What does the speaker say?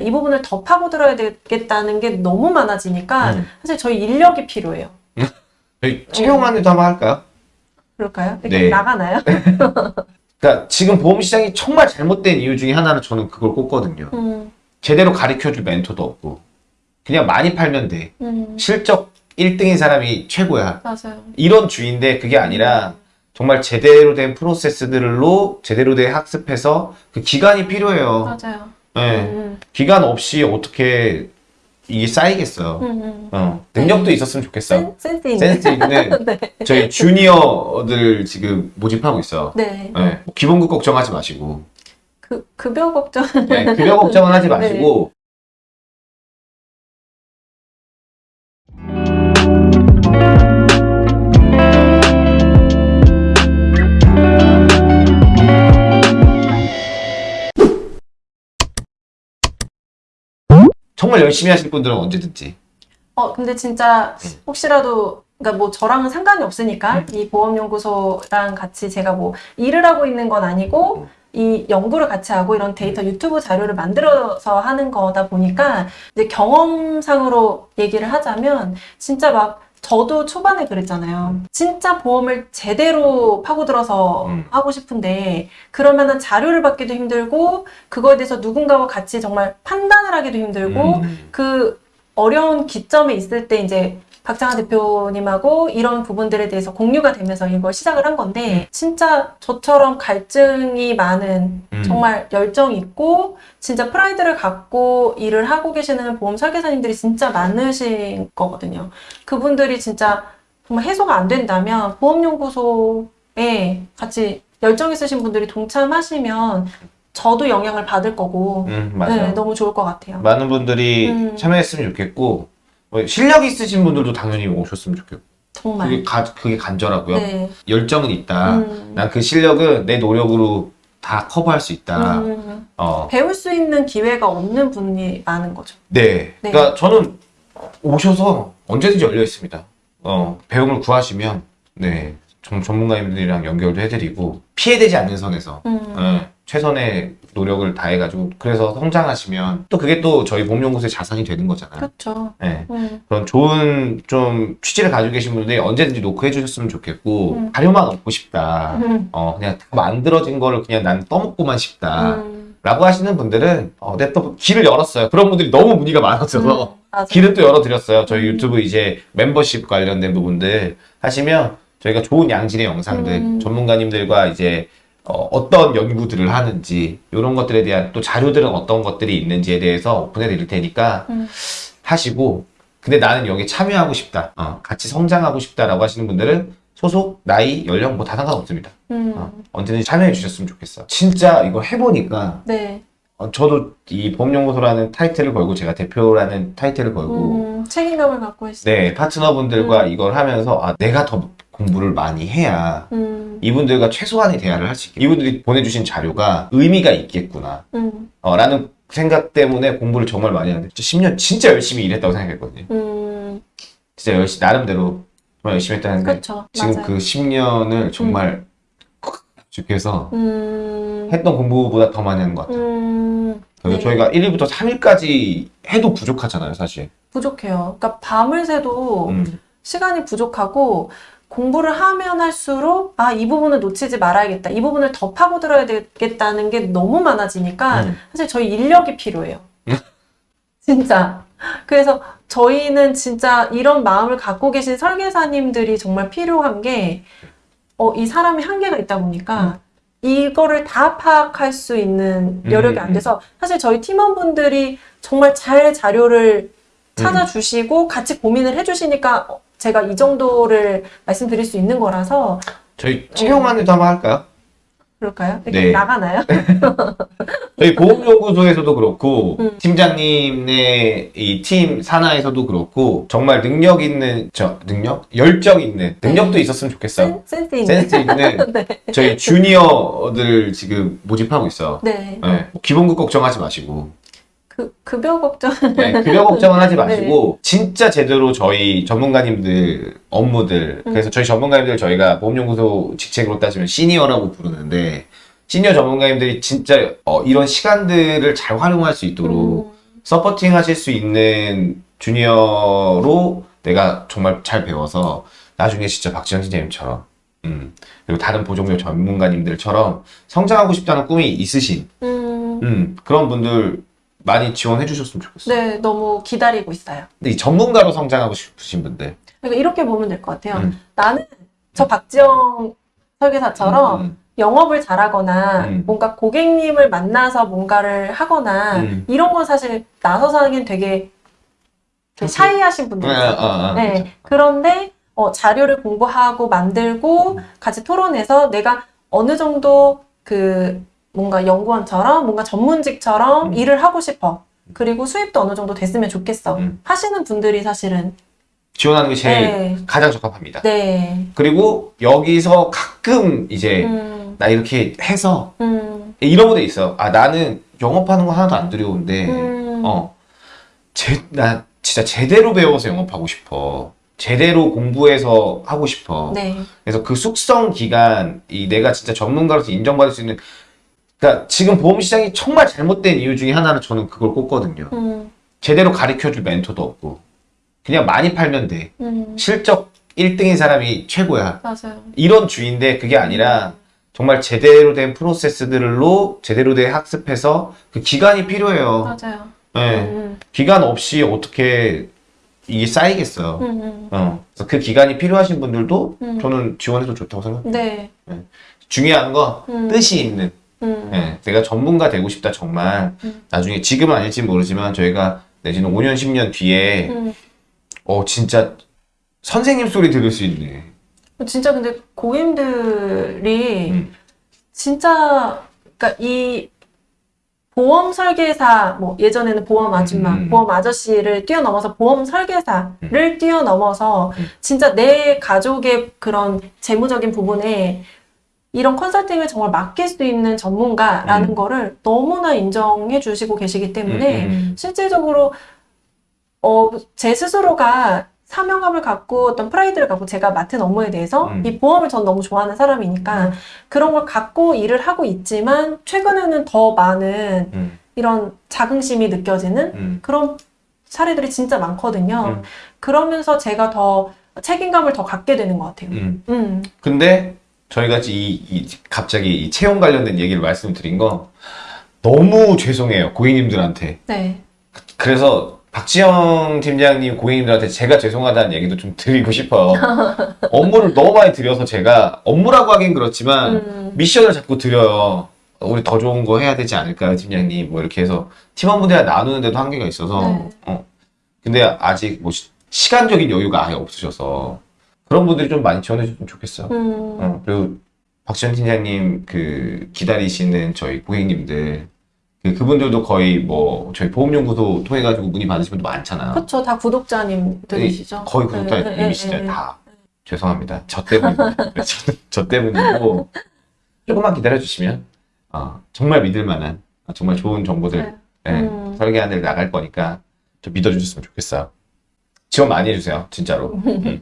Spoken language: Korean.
이 부분을 더 파고들어야 되겠다는 게 너무 많아지니까 음. 사실 저희 인력이 필요해요. 저희 채용안에도 한번 할까요? 그럴까요? 이렇게 네. 나가나요? 그러니까 지금 보험 시장이 정말 잘못된 이유 중에 하나는 저는 그걸 꼽거든요. 음, 제대로 가르쳐줄 멘토도 없고 그냥 많이 팔면 돼. 음, 실적 1등인 사람이 최고야. 맞아요. 이런 주의인데 그게 아니라 정말 제대로 된 프로세스들로 제대로 된 학습해서 그 기간이 필요해요. 맞아요. 네. 음, 기간 없이 어떻게 이게 쌓이겠어요. 음, 음. 어, 능력도 있었으면 좋겠어. 센, 센스 있는. 센스 있는 네. 저희 주니어들 지금 모집하고 있어요. 네. 네. 기본급 걱정하지 마시고 그 급여 걱정. 네, 급여 걱정은 하지 마시고 정말 열심히 하실 분들은 언제든지. 어, 근데 진짜 네. 혹시라도 그러니까 뭐 저랑은 상관이 없으니까 이 보험연구소랑 같이 제가 뭐 일을 하고 있는 건 아니고 이 연구를 같이 하고 이런 데이터 유튜브 자료를 만들어서 하는 거다 보니까 이제 경험상으로 얘기를 하자면 진짜 막 저도 초반에 그랬잖아요. 진짜 보험을 제대로 파고들어서 음. 하고 싶은데 그러면은 자료를 받기도 힘들고 그거에 대해서 누군가와 같이 정말 판단을 하기도 힘들고 음. 그 어려운 기점에 있을 때 이제 박장하 대표님하고 이런 부분들에 대해서 공유가 되면서 이걸 시작을 한 건데 진짜 저처럼 갈증이 많은 음. 정말 열정 있고 진짜 프라이드를 갖고 일을 하고 계시는 보험 설계사님들이 진짜 많으신 거거든요. 그분들이 진짜 정말 해소가 안 된다면 보험연구소에 같이 열정 있으신 분들이 동참하시면 저도 영향을 받을 거고 음. 네, 너무 좋을 것 같아요. 많은 분들이 음. 참여했으면 좋겠고 뭐 실력 있으신 분들도 당연히 오셨으면 좋겠고 정말. 그게, 가, 그게 간절하고요. 네. 열정은 있다. 음. 난그 실력은 내 노력으로 다 커버할 수 있다. 음. 어, 배울 수 있는 기회가 없는 분이 많은 거죠. 네. 네. 그러니까 저는 오셔서 언제든지 열려 있습니다. 어, 배움을 구하시면 네 전, 전문가님들이랑 연결도 해드리고 피해되지 않는 선에서 음. 예, 최선의 노력을 다해가지고 그래서 성장하시면 또 그게 또 저희 보험연구소의 자산이 되는 거잖아요. 그렇죠. 네. 음. 그런 좋은 좀 취지를 가지고 계신 분들이 언제든지 노크 해 주셨으면 좋겠고 음. 자료만 얻고 싶다. 음. 어 그냥 다 만들어진 거를 그냥 난 떠먹고만 싶다. 음. 라고 하시는 분들은 어, 내가 또 길을 열었어요. 그런 분들이 너무 문의가 많아져서 음. 길은 또 열어드렸어요. 저희 음. 유튜브 이제 멤버십 관련된 부분들 하시면 저희가 좋은 양질의 영상들 음. 전문가님들과 이제 어, 떤 연구들을 하는지 이런 것들에 대한 또 자료들은 어떤 것들이 있는지에 대해서 오픈해 드릴 테니까 음. 하시고 근데 나는 여기 참여하고 싶다 어, 같이 성장하고 싶다라고 하시는 분들은 소속 나이 연령 뭐 다 상관없습니다 음. 어, 언제든지 참여해 주셨으면 좋겠어 진짜 이거 해보니까 네. 어, 저도 이 보험연구소라는 타이틀을 걸고 제가 대표라는 타이틀을 걸고 음. 책임감을 갖고 있어요. 네 파트너분들과 음. 이걸 하면서 아 내가 더 공부를 많이 해야 음. 이분들과 최소한의 대화를 할 수 있게 이분들이 보내주신 자료가 의미가 있겠구나 음. 어, 라는 생각 때문에 공부를 정말 많이 하는데 10년 진짜 열심히 일했다고 생각했거든요 음. 진짜 열심히 나름대로 정말 열심히 했다는데. 지금 맞아요. 그 10년을 정말 죽해서 음. 했던 공부보다 더 많이 하는 것 같아요 음. 그래서 네. 저희가 1일부터 3일까지 해도 부족하잖아요 사실 부족해요. 그러니까 밤을 새도 음. 시간이 부족하고 공부를 하면 할수록 아, 이 부분을 놓치지 말아야겠다. 이 부분을 더 파고들어야 되겠다는 게 너무 많아지니까 음. 사실 저희 인력이 필요해요. 진짜. 그래서 저희는 진짜 이런 마음을 갖고 계신 설계사님들이 정말 필요한 게, 어, 이 사람이 한계가 있다 보니까 이거를 다 파악할 수 있는 여력이 음. 안 돼서 사실 저희 팀원분들이 정말 잘 자료를 찾아주시고 같이 고민을 해주시니까 어, 제가 이 정도를 말씀드릴 수 있는 거라서 저희 채용안에도 한번 할까요? 그럴까요? 이렇게 네. 나가나요? 저희 보험연구소에서도 그렇고 음. 팀장님의 이 팀 산하에서도 그렇고 정말 능력 있는 저 능력 열정 있는 능력도 있었으면 좋겠어요. 센, 센스 있는. 센스 있는 네. 저희 주니어들 지금 모집하고 있어. 네. 네. 기본급 걱정하지 마시고 그 급여 걱정. 네, 급여 걱정은 하지 마시고 진짜 제대로 저희 전문가님들 업무들 음. 그래서 저희 전문가님들 저희가 보험연구소 직책으로 따지면 시니어라고 부르는데 시니어 전문가님들이 진짜 어, 이런 시간들을 잘 활용할 수 있도록 음, 서포팅 하실 수 있는 주니어로 내가 정말 잘 배워서 나중에 진짜 박지현 팀장님처럼 음, 그리고 다른 보종료 전문가님들처럼 성장하고 싶다는 꿈이 있으신 음, 음, 그런 분들 많이 지원해 주셨으면 좋겠어요. 네, 너무 기다리고 있어요. 근데 이 전문가로 성장하고 싶으신 분들 그러니까 이렇게 보면 될 것 같아요. 음. 나는 저 박지영 설계사처럼 음, 영업을 잘하거나 음. 뭔가 고객님을 만나서 뭔가를 하거나 음. 이런 건 사실 나서서 하기엔 되게 되게 샤이하신 분들 아, 있어요. 아, 아, 네. 그렇죠. 그런데 어, 자료를 공부하고 만들고 같이 토론해서 내가 어느 정도 그 뭔가 연구원처럼 뭔가 전문직처럼 음. 일을 하고 싶어. 그리고 수입도 어느 정도 됐으면 좋겠어. 음. 하시는 분들이 사실은 지원하는 게 제일 네. 가장 적합합니다. 네. 그리고 여기서 가끔 이제 음, 나 이렇게 해서 음, 이런 분들 있어요. 아 나는 영업하는 거 하나도 안 두려운데 음. 어, 제, 나 진짜 제대로 배워서 영업하고 싶어. 제대로 공부해서 하고 싶어. 네. 그래서 그 숙성 기간, 이 내가 진짜 전문가로서 인정받을 수 있는, 그러니까 지금 보험 시장이 정말 잘못된 이유 중에 하나는 저는 그걸 꼽거든요. 음, 제대로 가르쳐줄 멘토도 없고, 그냥 많이 팔면 돼. 음, 실적 1등인 사람이 최고야. 맞아요. 이런 주의인데 그게 아니라 정말 제대로 된 프로세스들로 제대로 된 학습해서 그 기간이 필요해요. 맞아요. 네. 음, 기간 없이 어떻게 이게 쌓이겠어요. 음, 음, 어. 그래서 그 기간이 필요하신 분들도 음. 저는 지원해도 좋다고 생각해요. 네. 중요한 건 음, 뜻이 있는. 음, 예, 내가 전문가 되고 싶다 정말. 음. 나중에 지금은 아닐지 모르지만 저희가 내지는 5년 10년 뒤에 음. 어 진짜 선생님 소리 들을 수 있네. 진짜 근데 고객님들이 음. 진짜 그러니까 이 보험 설계사 뭐 예전에는 보험 아줌마, 음. 보험 아저씨를 뛰어넘어서 보험 설계사를 뛰어넘어서 음. 진짜 내 가족의 그런 재무적인 부분에 이런 컨설팅을 정말 맡길 수 있는 전문가라는 음. 거를 너무나 인정해 주시고 계시기 때문에 음, 음. 실질적으로 어, 제 스스로가 사명감을 갖고 어떤 프라이드를 갖고 제가 맡은 업무에 대해서 음. 이 보험을 전 너무 좋아하는 사람이니까 그런 걸 갖고 일을 하고 있지만 최근에는 더 많은 음, 이런 자긍심이 느껴지는 음, 그런 사례들이 진짜 많거든요. 음. 그러면서 제가 더 책임감을 더 갖게 되는 것 같아요. 음. 음, 근데 저희가 이, 이 갑자기 이 채용 관련된 얘기를 말씀드린 거 너무 죄송해요 고객님들한테. 네. 그래서 박지영 팀장님 고객님들한테 제가 죄송하다는 얘기도 좀 드리고 싶어요. 업무를 너무 많이 드려서 제가 업무라고 하긴 그렇지만 음, 미션을 자꾸 드려요. 우리 더 좋은 거 해야 되지 않을까요, 팀장님? 뭐 이렇게 해서 팀원분들이랑 나누는데도 한계가 있어서. 네. 어. 근데 아직 뭐 시, 시간적인 여유가 아예 없으셔서 그런 분들이 좀 많이 지원해 주면 좋겠어요. 음, 어, 그리고 박지원 팀장님 그 기다리시는 저희 고객님들 그 그분들도 거의 뭐 저희 보험연구소 통해 가지고 문의 받으신 분도 많잖아요. 그쵸. 다 구독자님들이시죠. 거의 네, 네, 구독자님이시죠 네, 네. 다. 죄송합니다. 저 때문입니다. 저, 저 때문이고 조금만 기다려 주시면 어, 정말 믿을 만한 어, 정말 좋은 정보들 네. 예, 음. 데 나갈 거니까 좀 믿어주셨으면 좋겠어요. 지원 많이 해주세요, 진짜로. 음.